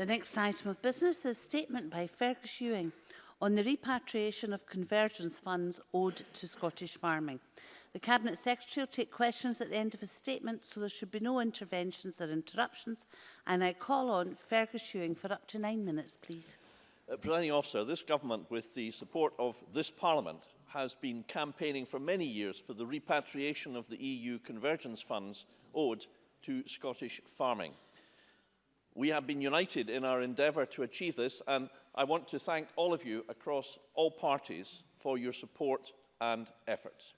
The next item of business is a statement by Fergus Ewing on the repatriation of convergence funds owed to Scottish farming. The Cabinet Secretary will take questions at the end of his statement, so there should be no interventions or interruptions. And I call on Fergus Ewing for up to nine minutes, please. Uh, Presiding officer, this government, with the support of this parliament, has been campaigning for many years for the repatriation of the EU convergence funds owed to Scottish farming. We have been united in our endeavour to achieve this, and I want to thank all of you across all parties for your support and efforts.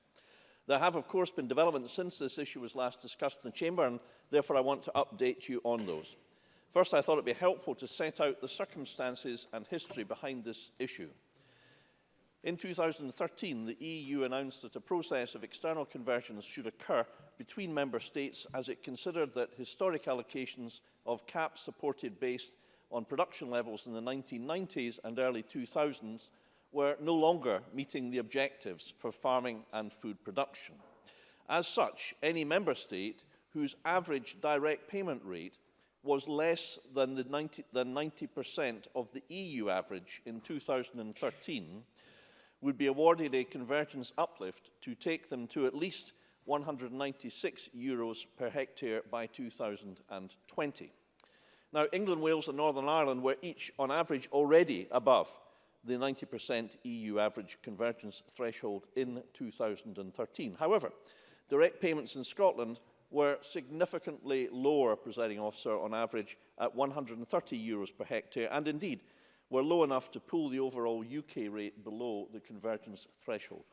There have, of course, been developments since this issue was last discussed in the Chamber, and therefore I want to update you on those. First, I thought it would be helpful to set out the circumstances and history behind this issue. In 2013, the EU announced that a process of external conversions should occur between member states as it considered that historic allocations of caps supported based on production levels in the 1990s and early 2000s were no longer meeting the objectives for farming and food production. As such, any member state whose average direct payment rate was less than 90% of the EU average in 2013 would be awarded a convergence uplift to take them to at least 196 euros per hectare by 2020. Now, England, Wales and Northern Ireland were each, on average, already above the 90% EU average convergence threshold in 2013. However, direct payments in Scotland were significantly lower, presiding officer, on average at 130 euros per hectare, and indeed were low enough to pull the overall UK rate below the convergence threshold.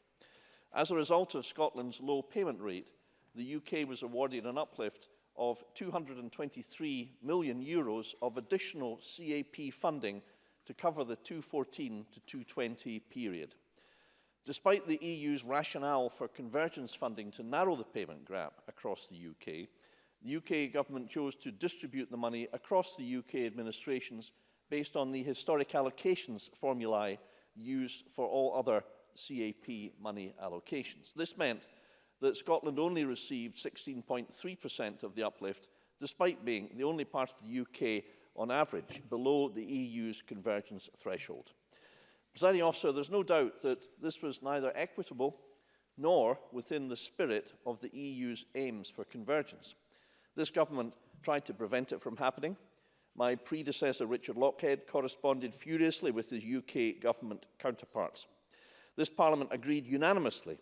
As a result of Scotland's low payment rate, the UK was awarded an uplift of 223 million euros of additional CAP funding to cover the 214 to 220 period. Despite the EU's rationale for convergence funding to narrow the payment gap across the UK, the UK government chose to distribute the money across the UK administrations based on the historic allocations formulae used for all other CAP money allocations. This meant that Scotland only received 16.3% of the uplift, despite being the only part of the UK on average below the EU's convergence threshold. Presiding officer, there's no doubt that this was neither equitable nor within the spirit of the EU's aims for convergence. This government tried to prevent it from happening My predecessor, Richard Lockhead, corresponded furiously with his UK government counterparts. This Parliament agreed unanimously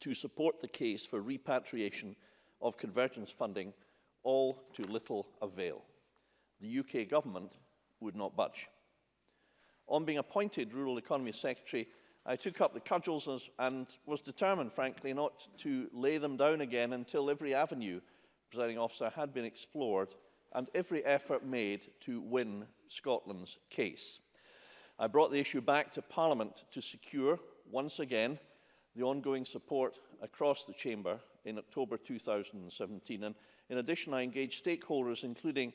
to support the case for repatriation of convergence funding, all to little avail. The UK government would not budge. On being appointed Rural Economy Secretary, I took up the cudgels and was determined, frankly, not to lay them down again until every avenue, presiding officer, had been explored and every effort made to win Scotland's case. I brought the issue back to Parliament to secure, once again, the ongoing support across the Chamber in October 2017. And in addition, I engaged stakeholders, including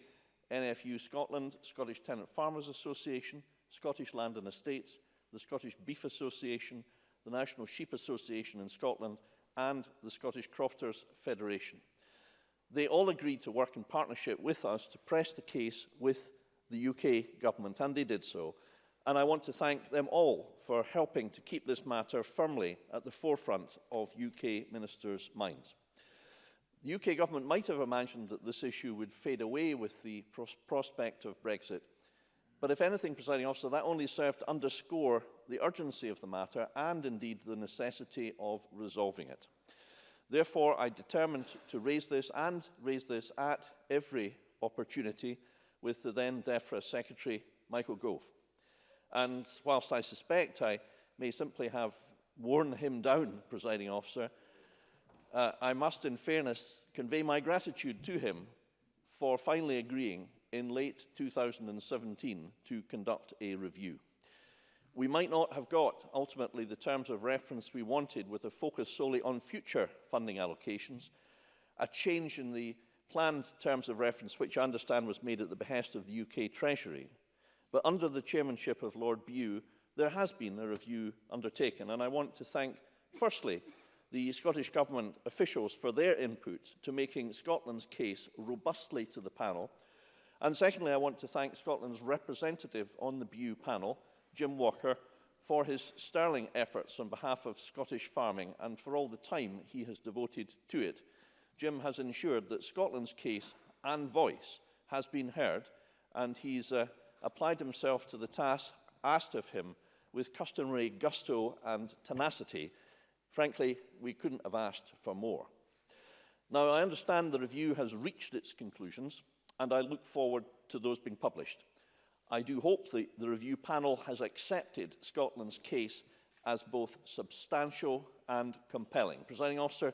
NFU Scotland, Scottish Tenant Farmers Association, Scottish Land and Estates, the Scottish Beef Association, the National Sheep Association in Scotland, and the Scottish Crofters Federation. They all agreed to work in partnership with us to press the case with the UK government, and they did so. And I want to thank them all for helping to keep this matter firmly at the forefront of UK ministers' minds. The UK government might have imagined that this issue would fade away with the pros prospect of Brexit. But if anything, presiding officer, that only served to underscore the urgency of the matter and indeed the necessity of resolving it. Therefore, I determined to raise this and raise this at every opportunity with the then DEFRA Secretary, Michael Gove. And whilst I suspect I may simply have worn him down, presiding officer, uh, I must, in fairness, convey my gratitude to him for finally agreeing in late 2017 to conduct a review. We might not have got, ultimately, the terms of reference we wanted with a focus solely on future funding allocations, a change in the planned terms of reference, which I understand was made at the behest of the UK Treasury. But under the chairmanship of Lord Bew, there has been a review undertaken, and I want to thank, firstly, the Scottish Government officials for their input to making Scotland's case robustly to the panel. And secondly, I want to thank Scotland's representative on the Bew panel, Jim Walker, for his sterling efforts on behalf of Scottish farming and for all the time he has devoted to it. Jim has ensured that Scotland's case and voice has been heard and he's uh, applied himself to the task asked of him with customary gusto and tenacity. Frankly, we couldn't have asked for more. Now, I understand the review has reached its conclusions and I look forward to those being published. I do hope that the review panel has accepted Scotland's case as both substantial and compelling. Presiding officer,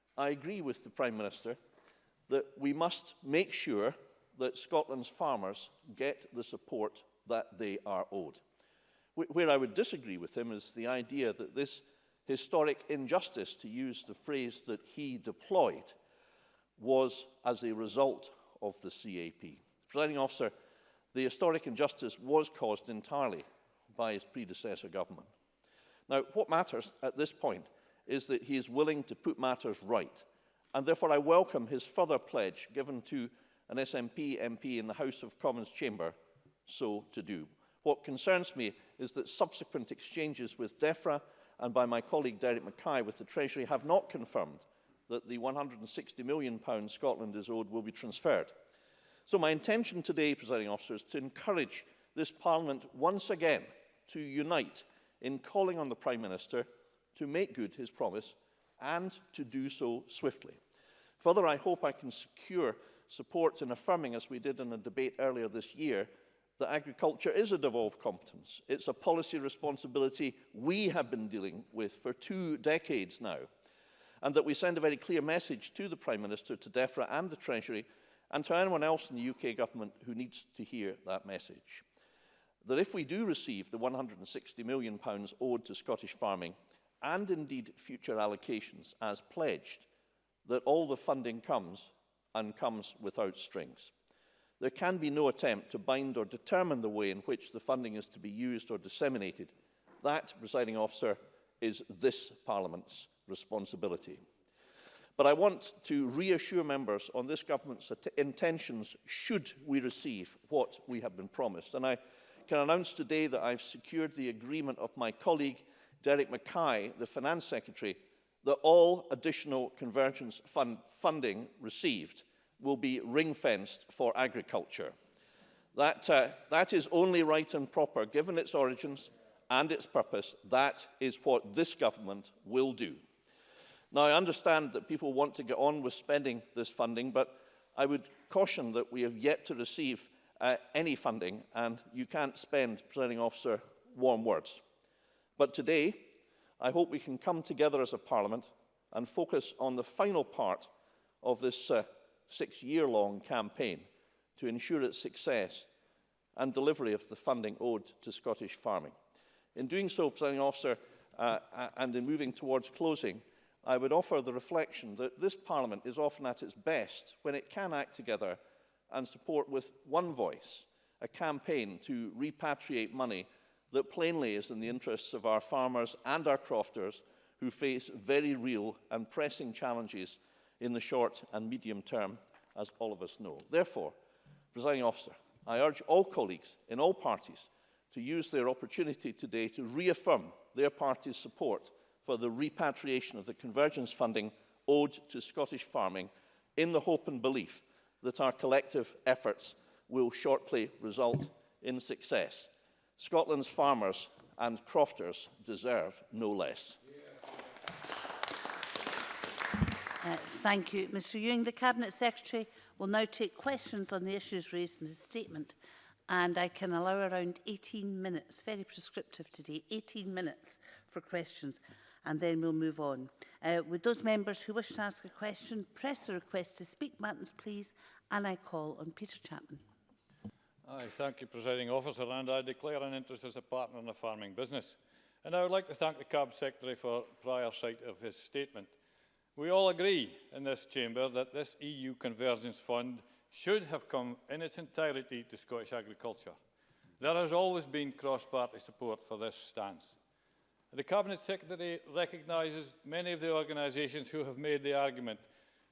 I agree with the Prime Minister that we must make sure that Scotland's farmers get the support that they are owed. Where I would disagree with him is the idea that this historic injustice, to use the phrase that he deployed, was as a result of the CAP. Presiding officer, the historic injustice was caused entirely by his predecessor government. Now, what matters at this point is that he is willing to put matters right, and therefore I welcome his further pledge given to an SNP MP in the House of Commons chamber so to do. What concerns me is that subsequent exchanges with DEFRA and by my colleague Derek Mackay with the Treasury have not confirmed that the £160 million Scotland is owed will be transferred. So my intention today, presiding officers, is to encourage this Parliament once again to unite in calling on the Prime Minister to make good his promise and to do so swiftly. Further, I hope I can secure support in affirming, as we did in a debate earlier this year, that agriculture is a devolved competence. It's a policy responsibility we have been dealing with for two decades now. And that we send a very clear message to the Prime Minister, to DEFRA and the Treasury, and to anyone else in the UK government who needs to hear that message that if we do receive the £160 million owed to Scottish farming and indeed future allocations as pledged, that all the funding comes and comes without strings. There can be no attempt to bind or determine the way in which the funding is to be used or disseminated. That, presiding officer, is this Parliament's responsibility. But I want to reassure members on this government's intentions should we receive what we have been promised. And I can announce today that I've secured the agreement of my colleague, Derek Mackay, the Finance Secretary, that all additional convergence fund funding received will be ring-fenced for agriculture. That, uh, that is only right and proper, given its origins and its purpose. That is what this government will do. Now, I understand that people want to get on with spending this funding, but I would caution that we have yet to receive uh, any funding, and you can't spend, presenting officer, warm words. But today, I hope we can come together as a parliament and focus on the final part of this uh, six-year-long campaign to ensure its success and delivery of the funding owed to Scottish farming. In doing so, presenting officer, uh, and in moving towards closing, I would offer the reflection that this Parliament is often at its best when it can act together and support with One Voice, a campaign to repatriate money that plainly is in the interests of our farmers and our crofters who face very real and pressing challenges in the short and medium term, as all of us know. Therefore, presiding officer, I urge all colleagues in all parties to use their opportunity today to reaffirm their party's support for the repatriation of the convergence funding owed to Scottish farming in the hope and belief that our collective efforts will shortly result in success. Scotland's farmers and crofters deserve no less. Uh, thank you. Mr Ewing, the Cabinet Secretary will now take questions on the issues raised in his statement and I can allow around 18 minutes, very prescriptive today, 18 minutes for questions and then we'll move on. Uh, would those members who wish to ask a question press the request to speak buttons, please? And I call on Peter Chapman. I thank you, Presiding Officer, and I declare an interest as a partner in the farming business. And I would like to thank the CAB Secretary for prior sight of his statement. We all agree in this chamber that this EU Convergence Fund should have come in its entirety to Scottish agriculture. There has always been cross-party support for this stance. The Cabinet Secretary recognises many of the organisations who have made the argument,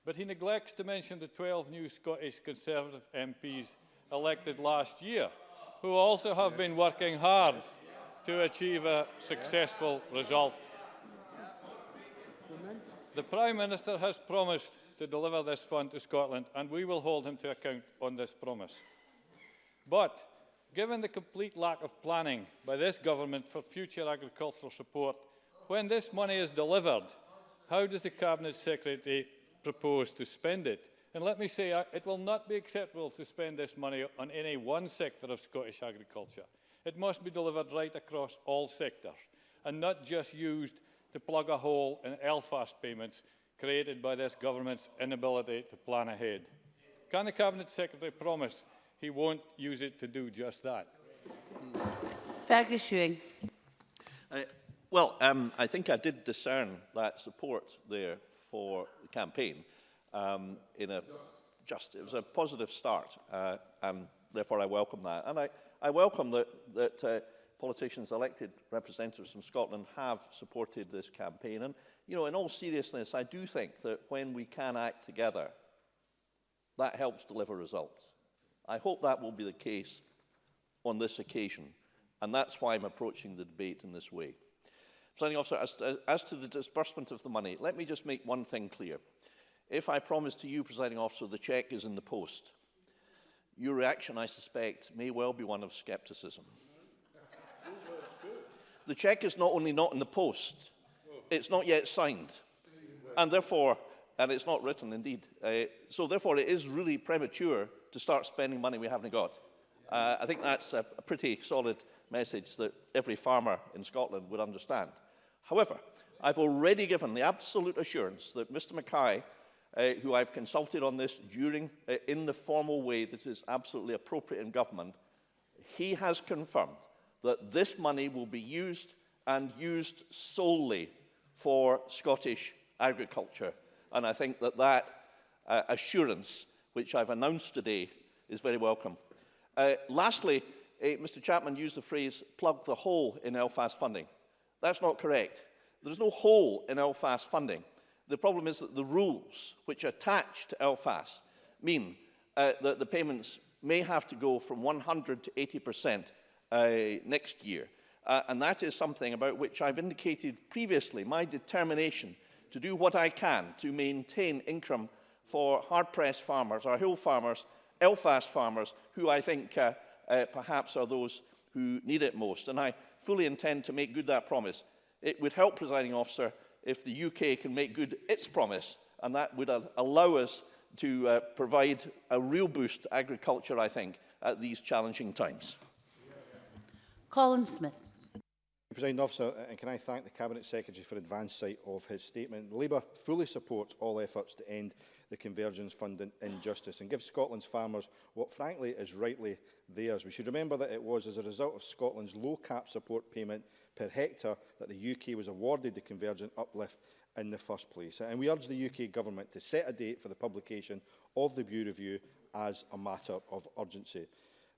but he neglects to mention the 12 new Scottish Conservative MPs elected last year, who also have been working hard to achieve a successful result. The Prime Minister has promised to deliver this fund to Scotland and we will hold him to account on this promise. But Given the complete lack of planning by this government for future agricultural support, when this money is delivered, how does the Cabinet Secretary propose to spend it? And let me say, uh, it will not be acceptable to spend this money on any one sector of Scottish agriculture. It must be delivered right across all sectors and not just used to plug a hole in Elfast payments created by this government's inability to plan ahead. Can the Cabinet Secretary promise he won't use it to do just that. Fergus uh, well, um, I think I did discern that support there for the campaign um, in a just, it was a positive start, uh, and therefore I welcome that. And I, I welcome that, that uh, politicians, elected representatives from Scotland have supported this campaign. And, you know, in all seriousness, I do think that when we can act together, that helps deliver results. I hope that will be the case on this occasion, and that's why I'm approaching the debate in this way. Planning officer, as, as to the disbursement of the money, let me just make one thing clear. If I promise to you, presiding officer, the cheque is in the post, your reaction, I suspect, may well be one of scepticism. the cheque is not only not in the post, it's not yet signed. And therefore, and it's not written indeed, uh, so therefore it is really premature to start spending money we haven't got. Uh, I think that's a, a pretty solid message that every farmer in Scotland would understand. However, I've already given the absolute assurance that Mr Mackay, uh, who I've consulted on this during, uh, in the formal way that is absolutely appropriate in government, he has confirmed that this money will be used and used solely for Scottish agriculture. And I think that that uh, assurance which I've announced today, is very welcome. Uh, lastly, uh, eh, Mr Chapman used the phrase plug the hole in Belfast funding. That's not correct. There's no hole in Belfast funding. The problem is that the rules which attach to Belfast mean uh, that the payments may have to go from 100 to 80% uh, next year. Uh, and that is something about which I've indicated previously my determination to do what I can to maintain income for hard-pressed farmers, or hill farmers, Belfast farmers, who I think uh, uh, perhaps are those who need it most. And I fully intend to make good that promise. It would help, presiding officer, if the UK can make good its promise, and that would uh, allow us to uh, provide a real boost to agriculture, I think, at these challenging times. Colin Smith. President Officer, and can I thank the Cabinet Secretary for advance sight of his statement. Labour fully supports all efforts to end the convergence fund in, in justice and give Scotland's farmers what frankly is rightly theirs. We should remember that it was as a result of Scotland's low cap support payment per hectare that the UK was awarded the convergent uplift in the first place. And we urge the UK government to set a date for the publication of the Bureau Review as a matter of urgency.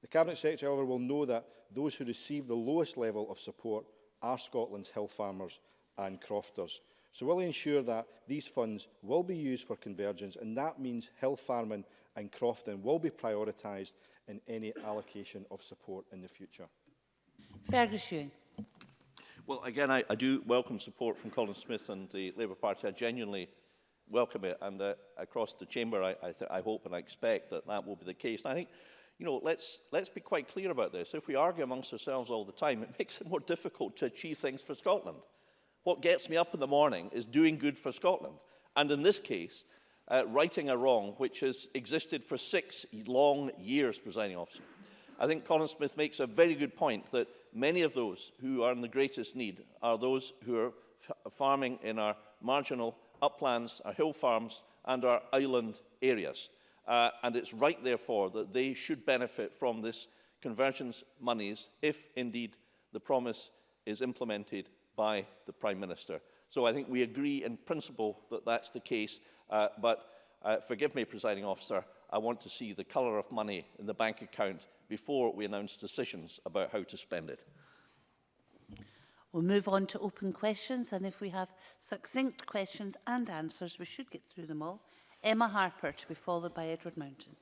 The Cabinet Secretary, however, will know that those who receive the lowest level of support are Scotland's hill farmers and crofters. So will he ensure that these funds will be used for convergence and that means hill farming and crofting will be prioritised in any allocation of support in the future? Ferguson. Well, again, I, I do welcome support from Colin Smith and the Labour Party. I genuinely welcome it. And uh, across the chamber, I, I, I hope and I expect that that will be the case. And I think, you know, let's, let's be quite clear about this. If we argue amongst ourselves all the time, it makes it more difficult to achieve things for Scotland. What gets me up in the morning is doing good for Scotland. And in this case, uh, righting a wrong which has existed for six long years, presiding officer. I think Colin Smith makes a very good point that many of those who are in the greatest need are those who are farming in our marginal uplands, our hill farms and our island areas. Uh, and it's right, therefore, that they should benefit from this convergence monies if indeed the promise is implemented by the Prime Minister. So I think we agree in principle that that's the case, uh, but uh, forgive me, presiding officer, I want to see the colour of money in the bank account before we announce decisions about how to spend it. We'll move on to open questions, and if we have succinct questions and answers, we should get through them all. Emma Harper to be followed by Edward Mountain.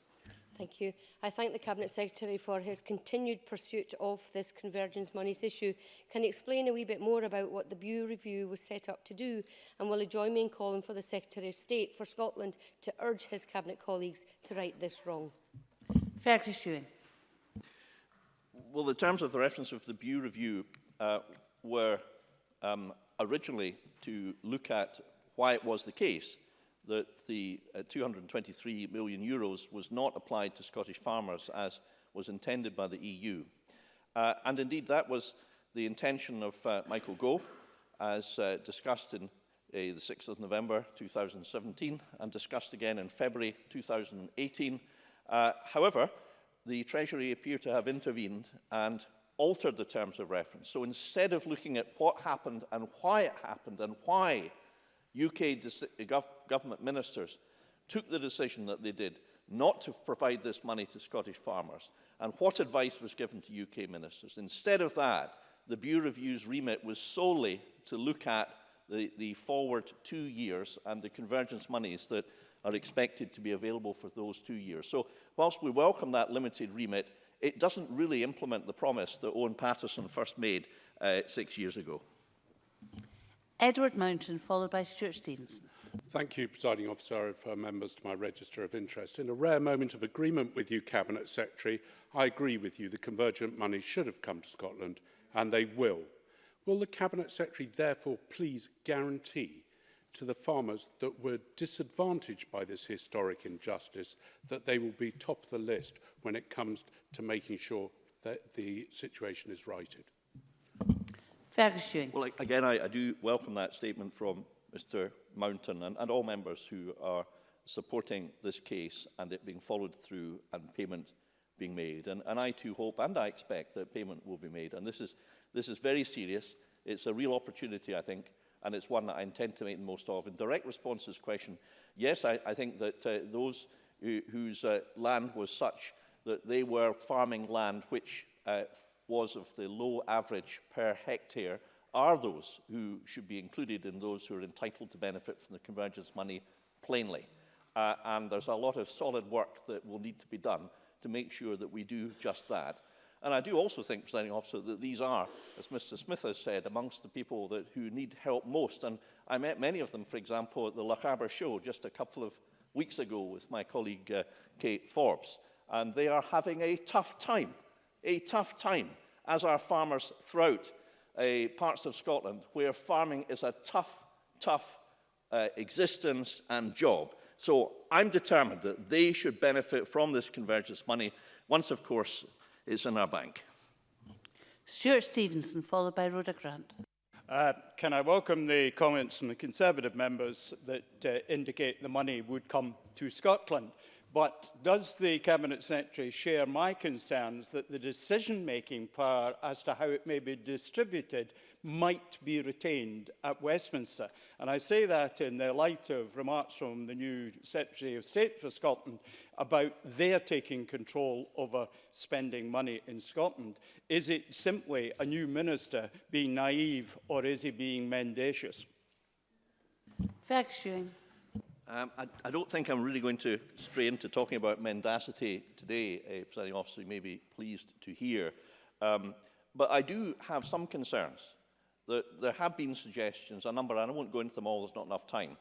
Thank you. I thank the Cabinet Secretary for his continued pursuit of this convergence monies issue. Can he explain a wee bit more about what the Bew Review was set up to do? And will he join me in calling for the Secretary of State for Scotland to urge his Cabinet colleagues to right this wrong? Fergus Ewing. Well, the terms of the reference of the Bew Review uh, were um, originally to look at why it was the case that the uh, 223 million euros was not applied to Scottish farmers as was intended by the EU. Uh, and indeed, that was the intention of uh, Michael Gove, as uh, discussed in uh, the 6th of November 2017 and discussed again in February 2018. Uh, however, the Treasury appear to have intervened and altered the terms of reference. So instead of looking at what happened and why it happened and why UK government ministers took the decision that they did not to provide this money to Scottish farmers and what advice was given to UK ministers. Instead of that, the Bureau Review's remit was solely to look at the, the forward two years and the convergence monies that are expected to be available for those two years. So whilst we welcome that limited remit, it doesn't really implement the promise that Owen Paterson first made uh, six years ago. Edward Mountain, followed by Stuart Stevenson. Thank you, Presiding Officer, and for members to my register of interest. In a rare moment of agreement with you, Cabinet Secretary, I agree with you the convergent money should have come to Scotland, and they will. Will the Cabinet Secretary therefore please guarantee to the farmers that were disadvantaged by this historic injustice that they will be top of the list when it comes to making sure that the situation is righted? Well, again, I, I do welcome that statement from Mr Mountain and, and all members who are supporting this case and it being followed through and payment being made. And, and I too hope and I expect that payment will be made. And this is, this is very serious. It's a real opportunity, I think, and it's one that I intend to make the most of. In direct response to this question, yes, I, I think that uh, those who, whose uh, land was such that they were farming land which uh, was of the low average per hectare are those who should be included in those who are entitled to benefit from the convergence money plainly. Uh, and there's a lot of solid work that will need to be done to make sure that we do just that. And I do also think, presiding officer, that these are, as Mr Smith has said, amongst the people that, who need help most. And I met many of them, for example, at the Lochaber show just a couple of weeks ago with my colleague uh, Kate Forbes. And they are having a tough time, a tough time, as our farmers throughout uh, parts of Scotland where farming is a tough, tough uh, existence and job. So I'm determined that they should benefit from this convergence money once, of course, it's in our bank. Stuart Stevenson, followed by Rhoda Grant. Uh, can I welcome the comments from the Conservative members that uh, indicate the money would come to Scotland? But does the Cabinet Secretary share my concerns that the decision-making power as to how it may be distributed might be retained at Westminster? And I say that in the light of remarks from the new Secretary of State for Scotland about their taking control over spending money in Scotland. Is it simply a new minister being naive or is he being mendacious? Fact Um, I, I don't think I'm really going to stray into talking about mendacity today, uh, presiding officer, you may be pleased to hear. Um, but I do have some concerns that there have been suggestions, a number, and I won't go into them all, there's not enough time,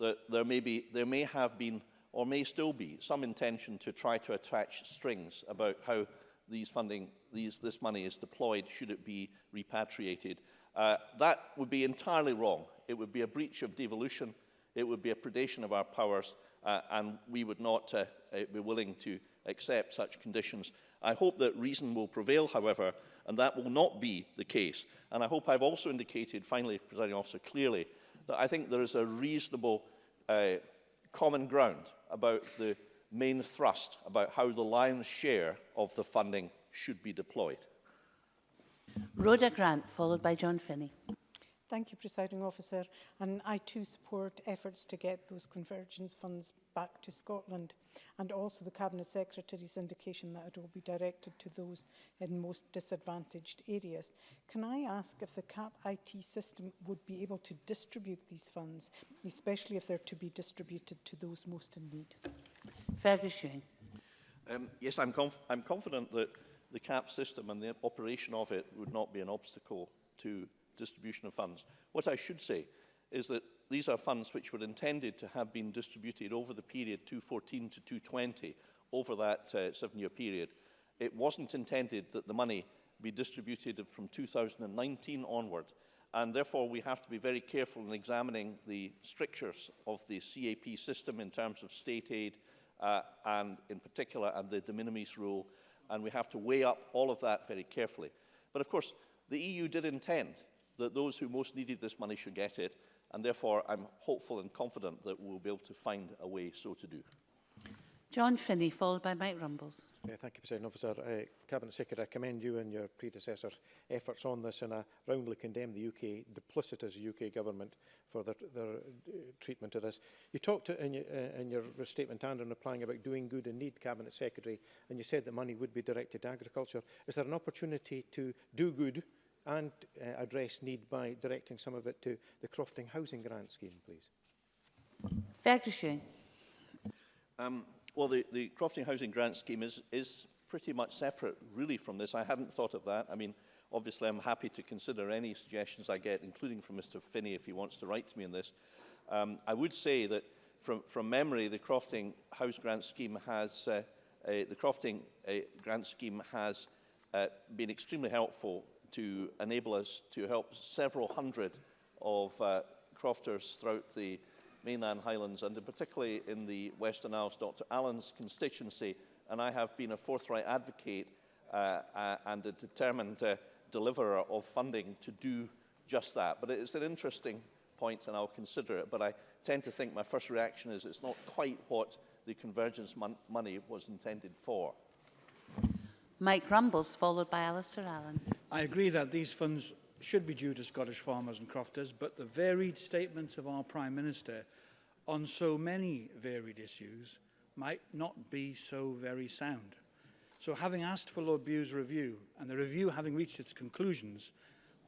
that there may, be, there may have been or may still be some intention to try to attach strings about how these funding, these, this money is deployed, should it be repatriated. Uh, that would be entirely wrong. It would be a breach of devolution it would be a predation of our powers uh, and we would not uh, uh, be willing to accept such conditions. I hope that reason will prevail, however, and that will not be the case. And I hope I've also indicated, finally, presiding officer, clearly, that I think there is a reasonable uh, common ground about the main thrust, about how the lion's share of the funding should be deployed. Rhoda Grant, followed by John Finney. Thank you, Presiding Officer. And I too support efforts to get those convergence funds back to Scotland and also the Cabinet Secretary's indication that it will be directed to those in most disadvantaged areas. Can I ask if the CAP IT system would be able to distribute these funds, especially if they're to be distributed to those most in need? Fergus Um, yes, I'm, conf I'm confident that the CAP system and the operation of it would not be an obstacle to distribution of funds. What I should say is that these are funds which were intended to have been distributed over the period 2014 to 2020, over that uh, seven-year period. It wasn't intended that the money be distributed from 2019 onward, and therefore we have to be very careful in examining the strictures of the CAP system in terms of state aid, uh, and in particular, and the de minimis rule, and we have to weigh up all of that very carefully. But of course, the EU did intend that those who most needed this money should get it, and therefore I'm hopeful and confident that we'll be able to find a way so to do. John Finney, followed by Mike Rumbles. Yeah, thank you, President Officer. Uh, Cabinet Secretary, I commend you and your predecessor's efforts on this, and I roundly condemn the UK duplicitous UK government for their, their uh, treatment of this. You talked in your, uh, in your statement and in replying about doing good in need, Cabinet Secretary, and you said that money would be directed to agriculture. Is there an opportunity to do good and uh, address need by directing some of it to the Crofting Housing Grant Scheme, please? Ferguson. Um, well, the, the Crofting Housing Grant Scheme is, is pretty much separate, really, from this. I hadn't thought of that. I mean, obviously, I'm happy to consider any suggestions I get, including from Mr Finney, if he wants to write to me on this. Um, I would say that from, from memory, the Crofting House Grant Scheme has, uh, uh, the Crofting uh, Grant Scheme has uh, been extremely helpful to enable us to help several hundred of uh, crofters throughout the mainland Highlands and particularly in the Western Isles, Dr. Allen's constituency. And I have been a forthright advocate uh, uh, and a determined uh, deliverer of funding to do just that. But it is an interesting point and I'll consider it. But I tend to think my first reaction is it's not quite what the convergence mon money was intended for. Mike Rumbles, followed by Alistair Allen. I agree that these funds should be due to Scottish farmers and crofters, but the varied statements of our Prime Minister on so many varied issues might not be so very sound. So having asked for Lord Bew's review, and the review having reached its conclusions,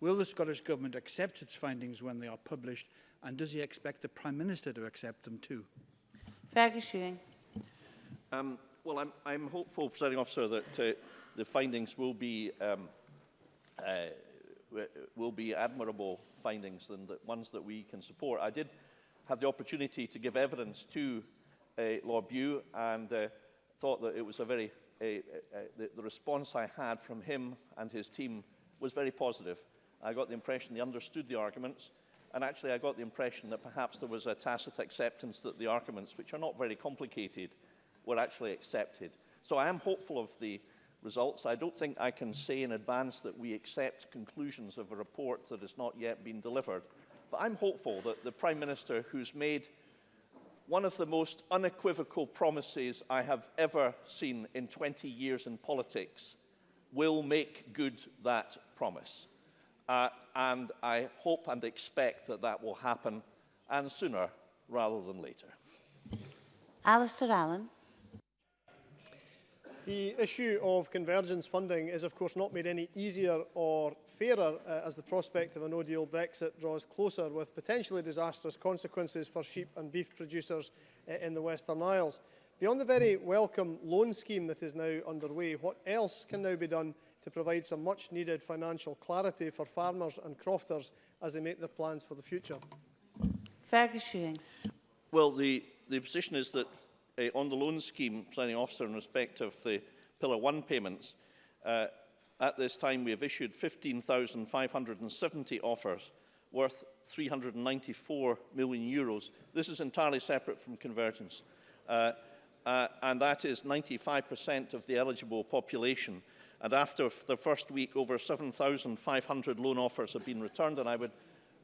will the Scottish Government accept its findings when they are published, and does he expect the Prime Minister to accept them too? Fergus Um, well, I'm, I'm hopeful, Presiding Officer, that uh, the findings will be um, uh, will be admirable findings than the ones that we can support. I did have the opportunity to give evidence to uh, Lord Bew and uh, thought that it was a very, uh, uh, the, the response I had from him and his team was very positive. I got the impression they understood the arguments, and actually I got the impression that perhaps there was a tacit acceptance that the arguments, which are not very complicated, were actually accepted. So I am hopeful of the results. I don't think I can say in advance that we accept conclusions of a report that has not yet been delivered. But I'm hopeful that the Prime Minister, who's made one of the most unequivocal promises I have ever seen in 20 years in politics, will make good that promise. Uh, and I hope and expect that that will happen, and sooner rather than later. Alistair Allen. The issue of convergence funding is of course not made any easier or fairer uh, as the prospect of a no-deal Brexit draws closer with potentially disastrous consequences for sheep and beef producers uh, in the Western Isles. Beyond the very welcome loan scheme that is now underway, what else can now be done to provide some much needed financial clarity for farmers and crofters as they make their plans for the future? Fergus Ewing. Well, the, the position is that uh, on the loan scheme, planning officer, in respect of the Pillar one payments, uh, at this time we have issued 15,570 offers worth 394 million euros. This is entirely separate from convergence. Uh, uh, and that is 95% of the eligible population. And after the first week, over 7,500 loan offers have been returned. And I would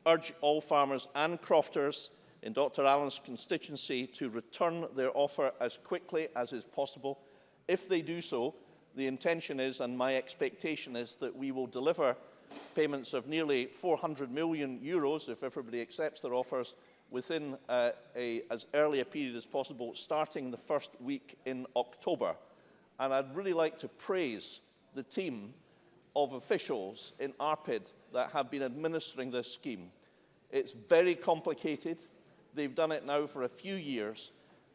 urge all farmers and crofters in Dr Allen's constituency to return their offer as quickly as is possible. If they do so, the intention is and my expectation is that we will deliver payments of nearly 400 million euros if everybody accepts their offers within uh, a, as early a period as possible, starting the first week in October. And I'd really like to praise the team of officials in ARPID that have been administering this scheme. It's very complicated. They've done it now for a few years.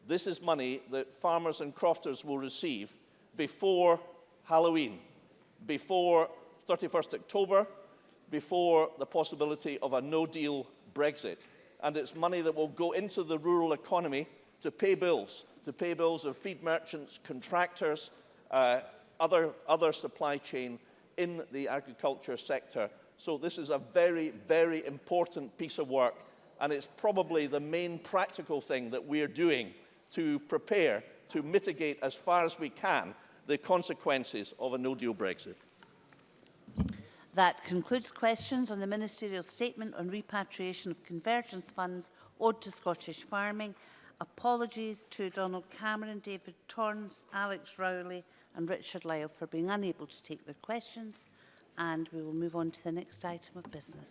This is money that farmers and crofters will receive before Halloween, before 31st October, before the possibility of a no-deal Brexit. And it's money that will go into the rural economy to pay bills, to pay bills of feed merchants, contractors, uh, other, other supply chain in the agriculture sector. So this is a very, very important piece of work and it's probably the main practical thing that we're doing to prepare to mitigate as far as we can the consequences of a no-deal Brexit. That concludes questions on the ministerial statement on repatriation of convergence funds owed to Scottish farming. Apologies to Donald Cameron, David Torrance, Alex Rowley and Richard Lyle for being unable to take their questions. And we will move on to the next item of business.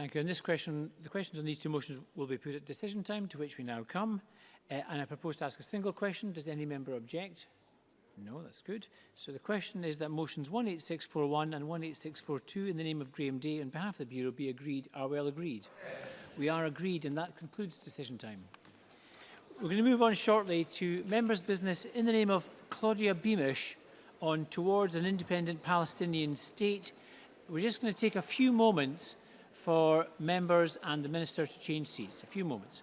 Thank you. And this question, the questions on these two motions will be put at decision time, to which we now come. Uh, and I propose to ask a single question. Does any member object? No, that's good. So the question is that motions 18641 and 18642 in the name of Graham Day on behalf of the Bureau be agreed are well agreed. We are agreed and that concludes decision time. We're going to move on shortly to members' business in the name of Claudia Beamish on towards an independent Palestinian state. We're just going to take a few moments for members and the Minister to change seats. A few moments.